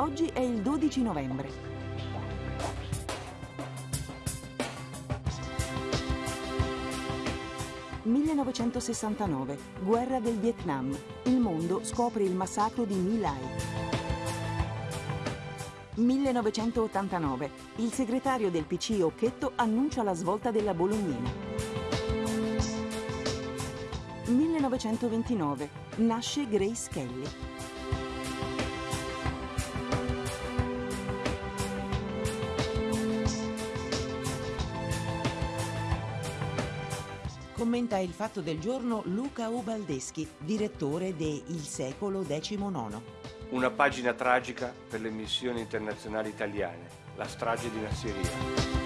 Oggi è il 12 novembre. «1969. Guerra del Vietnam. Il mondo scopre il massacro di My Lai». 1989. Il segretario del PC Occhetto annuncia la svolta della Bolognina. 1929. Nasce Grace Kelly. Commenta il fatto del giorno Luca Ubaldeschi, direttore de Il secolo XIX. Una pagina tragica per le missioni internazionali italiane, la strage di Nasseria.